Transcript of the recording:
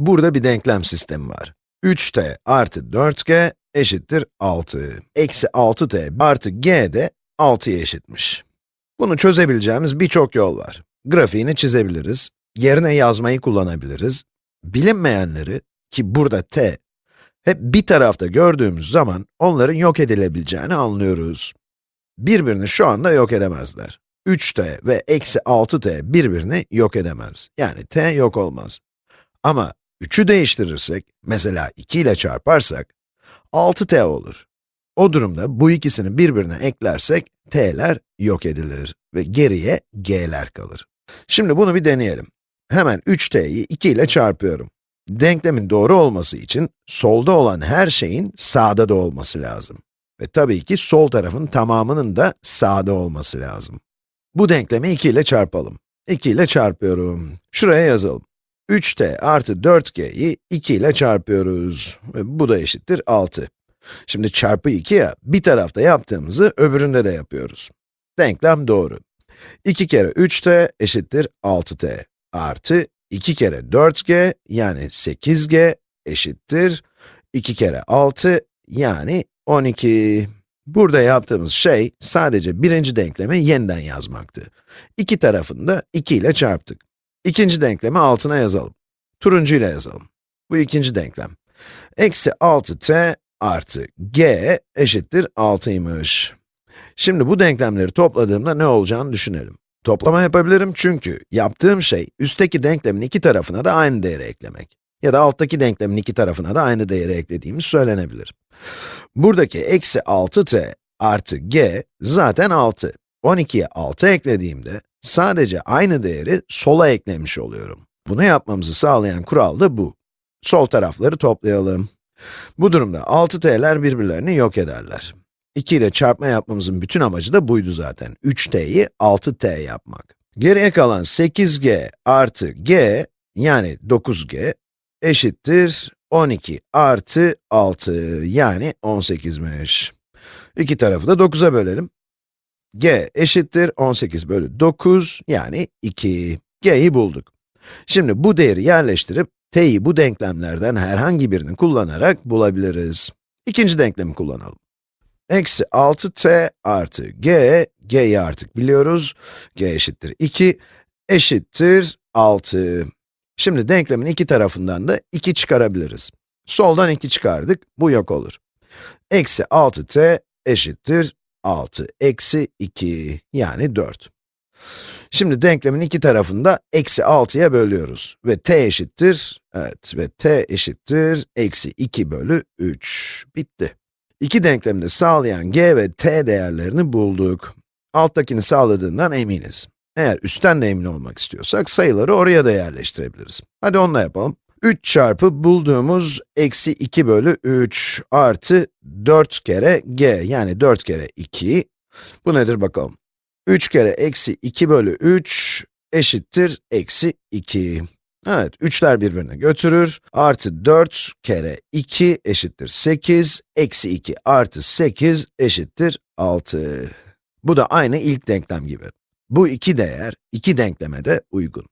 Burada bir denklem sistemi var. 3t artı 4g eşittir 6. Eksi 6t artı g de 6'ya eşitmiş. Bunu çözebileceğimiz birçok yol var. Grafiğini çizebiliriz, yerine yazmayı kullanabiliriz. Bilinmeyenleri, ki burada t, hep bir tarafta gördüğümüz zaman onların yok edilebileceğini anlıyoruz. Birbirini şu anda yok edemezler. 3t ve eksi 6t birbirini yok edemez. Yani t yok olmaz. Ama 3'ü değiştirirsek, mesela 2 ile çarparsak, 6t olur. O durumda bu ikisini birbirine eklersek, t'ler yok edilir ve geriye g'ler kalır. Şimdi bunu bir deneyelim. Hemen 3t'yi 2 ile çarpıyorum. Denklemin doğru olması için, solda olan her şeyin sağda da olması lazım. Ve tabii ki sol tarafın tamamının da sağda olması lazım. Bu denklemi 2 ile çarpalım. 2 ile çarpıyorum. Şuraya yazalım. 3t artı 4g'yi 2 ile çarpıyoruz. Bu da eşittir 6. Şimdi çarpı 2 ya, bir tarafta yaptığımızı öbüründe de yapıyoruz. Denklem doğru. 2 kere 3t eşittir 6t artı 2 kere 4g yani 8g eşittir 2 kere 6 yani 12. Burada yaptığımız şey sadece birinci denklemi yeniden yazmaktı. İki tarafını da 2 ile çarptık. İkinci denklemi altına yazalım. Turuncu ile yazalım. Bu ikinci denklem. Eksi 6t artı g eşittir 6'ymış. Şimdi bu denklemleri topladığımda ne olacağını düşünelim. Toplama yapabilirim çünkü yaptığım şey, üstteki denklemin iki tarafına da aynı değeri eklemek. Ya da alttaki denklemin iki tarafına da aynı değeri eklediğimiz söylenebilir. Buradaki eksi 6t artı g zaten 6. 12'ye 6 eklediğimde, sadece aynı değeri sola eklemiş oluyorum. Bunu yapmamızı sağlayan kural da bu. Sol tarafları toplayalım. Bu durumda 6t'ler birbirlerini yok ederler. 2 ile çarpma yapmamızın bütün amacı da buydu zaten. 3t'yi 6t yapmak. Geriye kalan 8g artı g, yani 9g, eşittir 12 artı 6, yani 18'miş. İki tarafı da 9'a bölelim. G eşittir 18 bölü 9, yani 2. g'yi bulduk. Şimdi bu değeri yerleştirip, t'yi bu denklemlerden herhangi birini kullanarak bulabiliriz. İkinci denklemi kullanalım. Eksi 6t artı g, g'yi artık biliyoruz. g eşittir 2, eşittir 6. Şimdi denklemin iki tarafından da 2 çıkarabiliriz. Soldan 2 çıkardık, bu yok olur. Eksi 6t eşittir 6, eksi 2, yani 4. Şimdi denklemin iki tarafını da eksi 6'ya bölüyoruz. Ve t eşittir, evet ve t eşittir eksi 2 bölü 3. Bitti. İki denklemini sağlayan g ve t değerlerini bulduk. Alttakini sağladığından eminiz. Eğer üstten de emin olmak istiyorsak, sayıları oraya da yerleştirebiliriz. Hadi onunla yapalım. 3 çarpı bulduğumuz eksi 2 bölü 3 artı 4 kere g, yani 4 kere 2. Bu nedir bakalım. 3 kere eksi 2 bölü 3 eşittir eksi 2. Evet, 3'ler birbirini götürür. Artı 4 kere 2 eşittir 8. Eksi 2 artı 8 eşittir 6. Bu da aynı ilk denklem gibi. Bu iki değer, iki denkleme de uygun.